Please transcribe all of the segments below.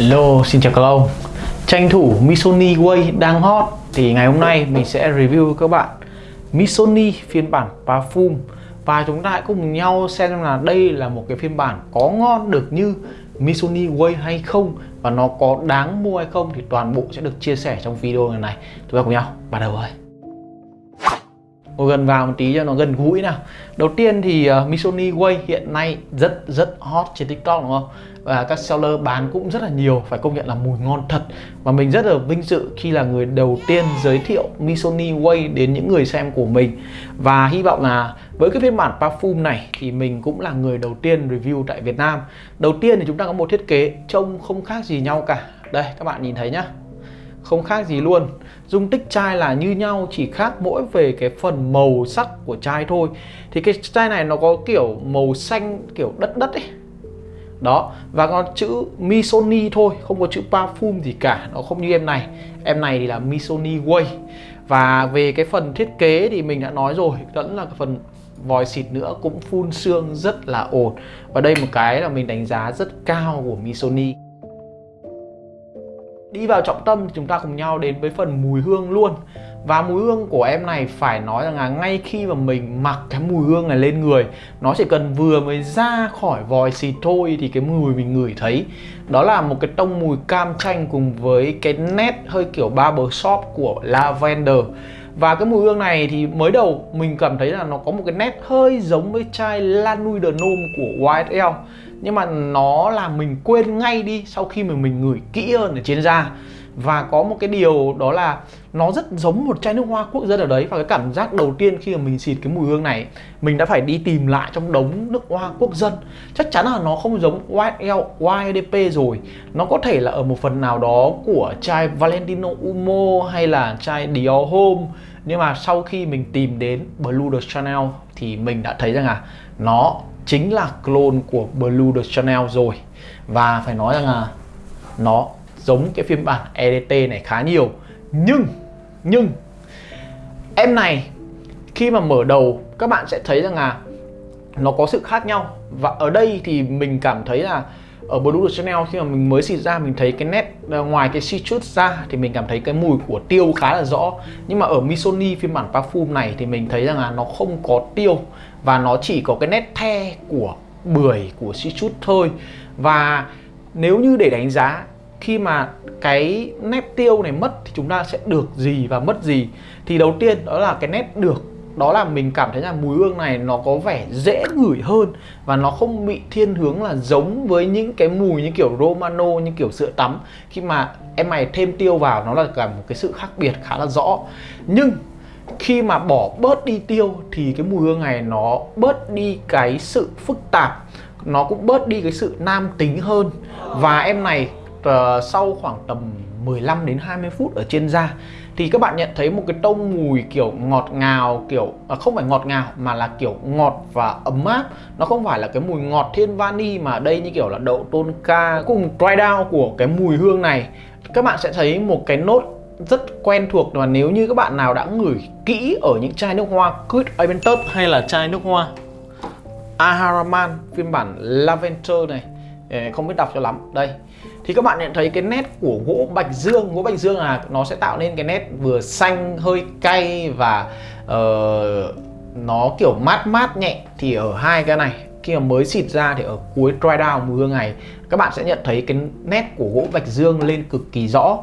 Hello, xin chào các ông. Tranh thủ Missoni Way đang hot. Thì ngày hôm nay mình sẽ review với các bạn Missoni phiên bản Parfum Và chúng ta hãy cùng nhau xem là đây là một cái phiên bản có ngon được như Missoni Way hay không. Và nó có đáng mua hay không thì toàn bộ sẽ được chia sẻ trong video này này Chúng ta cùng nhau bắt đầu thôi ngồi gần vào một tí cho nó gần gũi nào. Đầu tiên thì uh, Missoni Way hiện nay rất rất hot trên TikTok đúng không? Và các seller bán cũng rất là nhiều phải công nhận là mùi ngon thật. Và mình rất là vinh dự khi là người đầu tiên giới thiệu Missoni Way đến những người xem của mình. Và hy vọng là với cái phiên bản parfum này thì mình cũng là người đầu tiên review tại Việt Nam. Đầu tiên thì chúng ta có một thiết kế trông không khác gì nhau cả. Đây các bạn nhìn thấy nhá không khác gì luôn. Dung tích chai là như nhau, chỉ khác mỗi về cái phần màu sắc của chai thôi. Thì cái chai này nó có kiểu màu xanh, kiểu đất đất ấy. Đó, và có chữ Missoni thôi, không có chữ parfum gì cả, nó không như em này. Em này thì là Missoni Way. Và về cái phần thiết kế thì mình đã nói rồi vẫn là cái phần vòi xịt nữa cũng phun xương rất là ổn. Và đây một cái là mình đánh giá rất cao của Missoni Đi vào trọng tâm thì chúng ta cùng nhau đến với phần mùi hương luôn. Và mùi hương của em này phải nói rằng là ngay khi mà mình mặc cái mùi hương này lên người, Nó chỉ cần vừa mới ra khỏi vòi xịt thôi thì cái mùi mình ngửi thấy. Đó là một cái tông mùi cam chanh cùng với cái nét hơi kiểu barbershop của lavender. Và cái mùi hương này thì mới đầu mình cảm thấy là nó có một cái nét hơi giống với chai La Nuit de Nome của YSL nhưng mà nó làm mình quên ngay đi sau khi mà mình ngửi kỹ hơn ở trên da. Và có một cái điều đó là nó rất giống một chai nước hoa quốc dân ở đấy. Và cái cảm giác đầu tiên khi mà mình xịt cái mùi hương này, mình đã phải đi tìm lại trong đống nước hoa quốc dân. Chắc chắn là nó không giống YL YDP rồi. Nó có thể là ở một phần nào đó của chai Valentino Umo hay là chai Dior Home. Nhưng mà sau khi mình tìm đến Blue de Chanel thì mình đã thấy rằng là nó chính là clone của Blue de Chanel rồi. Và phải nói rằng là nó giống cái phiên bản EDT này khá nhiều. Nhưng nhưng, em này, khi mà mở đầu, các bạn sẽ thấy rằng là nó có sự khác nhau. Và ở đây thì mình cảm thấy là ở Blue de Chanel khi mà mình mới xịt ra, mình thấy cái nét ờ, ngoài cái citrus ra thì mình cảm thấy cái mùi của tiêu khá là rõ. Nhưng mà ở Missoni phiên bản parfum này thì mình thấy rằng là nó không có tiêu và nó chỉ có cái nét the của bưởi, của citrus thôi. Và nếu như để đánh giá, khi mà cái nét tiêu này mất thì chúng ta sẽ được gì và mất gì? Thì đầu tiên đó là cái nét được đó là mình cảm thấy là mùi hương này nó có vẻ dễ ngửi hơn và nó không bị thiên hướng là giống với những cái mùi như kiểu Romano như kiểu sữa tắm. Khi mà em mày thêm tiêu vào nó là cả một cái sự khác biệt khá là rõ. Nhưng khi mà bỏ bớt đi tiêu thì cái mùi hương này nó bớt đi cái sự phức tạp nó cũng bớt đi cái sự nam tính hơn. Và em này uh, sau khoảng tầm 15 đến 20 phút ở trên da thì các bạn nhận thấy một cái tông mùi kiểu ngọt ngào kiểu à, không phải ngọt ngào mà là kiểu ngọt và ấm áp. Nó không phải là cái mùi ngọt thiên vani mà đây như kiểu là đậu tôn ca cùng dry down của cái mùi hương này. Các bạn sẽ thấy một cái nốt rất quen thuộc và nếu như các bạn nào đã ngửi kỹ ở những chai nước hoa Creed Aventus hay là chai nước hoa Aharaman phiên bản Lavender này không biết đọc cho lắm. Đây. Thì các bạn nhận thấy cái nét của gỗ bạch dương. Gỗ bạch dương là nó sẽ tạo nên cái nét vừa xanh hơi cay và uh, nó kiểu mát mát nhẹ. Thì ở hai cái này khi mà mới xịt ra thì ở cuối dry down mưa hương này các bạn sẽ nhận thấy cái nét của gỗ bạch dương lên cực kỳ rõ.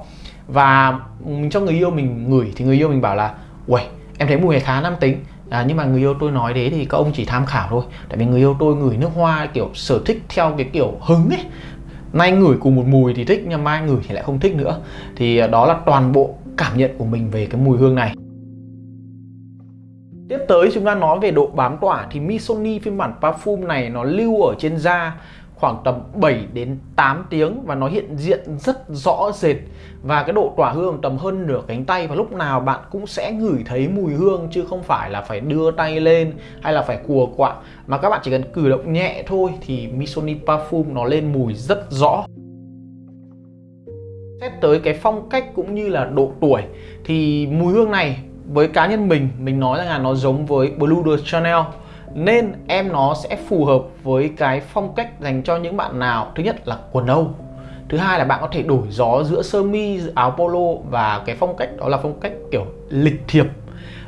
Và mình cho người yêu mình ngửi thì người yêu mình bảo là uầy em thấy mùi này khá nam tính à, nhưng mà người yêu tôi nói thế thì các ông chỉ tham khảo thôi. Tại vì người yêu tôi ngửi nước hoa kiểu sở thích theo cái kiểu hứng ấy. Nay ngửi cùng một mùi thì thích nhưng mai ngửi thì lại không thích nữa. Thì à, đó là toàn bộ cảm nhận của mình về cái mùi hương này. Tiếp tới chúng ta nói về độ bám tỏa. Thì Missoni phiên bản parfum này nó lưu ở trên da khoảng tầm 7 đến 8 tiếng và nó hiện diện rất rõ rệt. Và cái độ tỏa hương tầm hơn nửa cánh tay và lúc nào bạn cũng sẽ ngửi thấy mùi hương chứ không phải là phải đưa tay lên hay là phải cùa quạng mà các bạn chỉ cần cử động nhẹ thôi thì Missoni Parfum nó lên mùi rất rõ. Xét tới cái phong cách cũng như là độ tuổi thì mùi hương này với cá nhân mình mình nói rằng là nó giống với Blue de Chanel nên em nó sẽ phù hợp với cái phong cách dành cho những bạn nào. Thứ nhất là quần Âu. Thứ hai là bạn có thể đổi gió giữa sơ mi, áo polo và cái phong cách đó là phong cách kiểu lịch thiệp.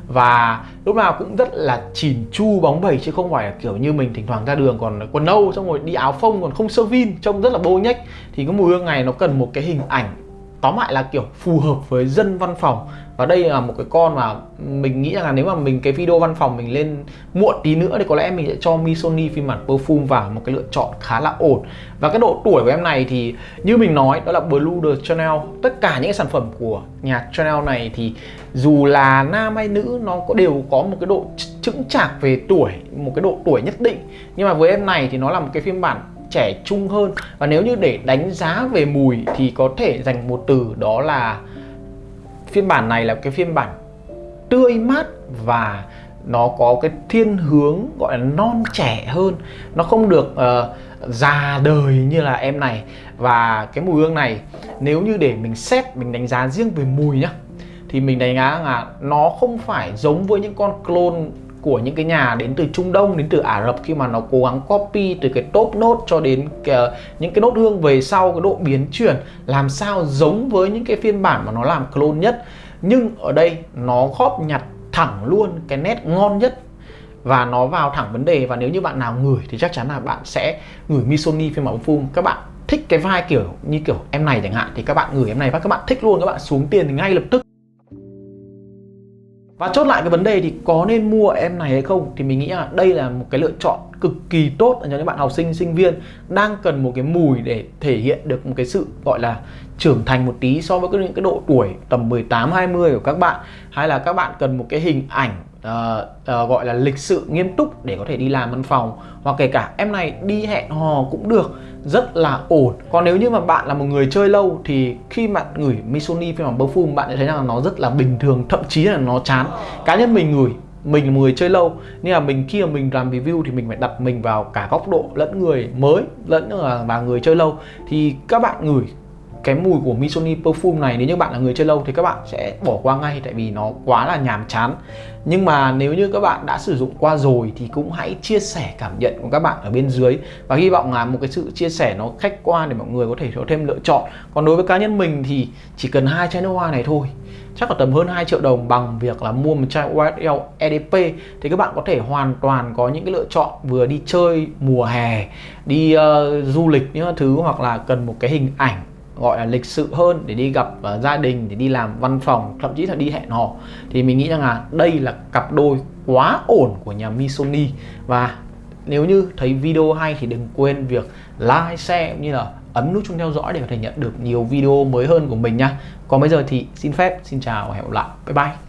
Và lúc nào cũng rất là chỉn chu, bóng bẩy chứ không phải là kiểu như mình thỉnh thoảng ra đường còn quần âu, xong rồi đi áo phông còn không sơ vin, trông rất là bô nhách. Thì cái mùi hương này nó cần một cái hình ảnh tóm lại là kiểu phù hợp với dân văn phòng. Và đây là một cái con mà mình nghĩ rằng là nếu mà mình cái video văn phòng mình lên muộn tí nữa thì có lẽ mình sẽ cho Missoni phiên bản perfume vào một cái lựa chọn khá là ổn. Và cái độ tuổi của em này thì như mình nói, đó là Blue the Chanel tất cả những cái sản phẩm của nhà Chanel này thì dù là nam hay nữ, nó có đều có một cái độ chững chạc về tuổi, một cái độ tuổi nhất định. Nhưng mà với em này thì nó là một cái phiên bản trẻ trung hơn. Và nếu như để đánh giá về mùi thì có thể dành một từ đó là phiên bản này là cái phiên bản tươi mát và nó có cái thiên hướng gọi là non trẻ hơn. Nó không được uh, già đời như là em này. Và cái mùi hương này nếu như để mình xét mình đánh giá riêng về mùi nhá thì mình đánh giá là nó không phải giống với những con clone của những cái nhà đến từ Trung Đông đến từ Ả Rập khi mà nó cố gắng copy từ cái top nốt cho đến cái, những cái nốt hương về sau cái độ biến chuyển làm sao giống với những cái phiên bản mà nó làm clone nhất. Nhưng ở đây nó góp nhặt thẳng luôn cái nét ngon nhất và nó vào thẳng vấn đề. Và nếu như bạn nào ngửi thì chắc chắn là bạn sẽ ngửi Missoni phiên bản phun các bạn thích cái vai kiểu như kiểu em này chẳng hạn thì các bạn gửi em này và các bạn thích luôn các bạn xuống tiền thì ngay lập tức và chốt lại cái vấn đề thì có nên mua em này hay không? Thì mình nghĩ là đây là một cái lựa chọn cực kỳ tốt cho những bạn học sinh sinh viên đang cần một cái mùi để thể hiện được một cái sự, gọi là, trưởng thành một tí so với những cái độ tuổi tầm 18 20 của các bạn. Hay là các bạn cần một cái hình ảnh uh, uh, gọi là lịch sự nghiêm túc để có thể đi làm văn phòng. Hoặc kể cả em này đi hẹn hò cũng được rất là ổn. Còn nếu như mà bạn là một người chơi lâu thì khi bạn ngửi Missoni phiên bản perfume bạn sẽ thấy rằng nó rất là bình thường thậm chí là nó chán. Cá nhân mình ngửi mình là một người chơi lâu nhưng mà mình khi mà mình làm review thì mình phải đặt mình vào cả góc độ lẫn người mới lẫn là và người chơi lâu. Thì các bạn ngửi cái mùi của Missoni Perfume này nếu như bạn là người chơi lâu thì các bạn sẽ bỏ qua ngay tại vì nó quá là nhàm chán. Nhưng mà nếu như các bạn đã sử dụng qua rồi thì cũng hãy chia sẻ cảm nhận của các bạn ở bên dưới. Và hy vọng là một cái sự chia sẻ nó khách quan để mọi người có thể có thêm lựa chọn. Còn đối với cá nhân mình thì chỉ cần hai chai nước hoa này thôi. Chắc là tầm hơn 2 triệu đồng bằng việc là mua một chai YSL EDP thì các bạn có thể hoàn toàn có những cái lựa chọn vừa đi chơi mùa hè đi uh, du lịch những thứ hoặc là cần một cái hình ảnh gọi là lịch sự hơn để đi gặp uh, gia đình để đi làm văn phòng thậm chí là đi hẹn hò thì mình nghĩ rằng là đây là cặp đôi quá ổn của nhà Missoni và nếu như thấy video hay thì đừng quên việc like, share cũng như là ấn nút chuông theo dõi để có thể nhận được nhiều video mới hơn của mình nha. Còn bây giờ thì xin phép, xin chào và hẹn gặp lại. Bye bye.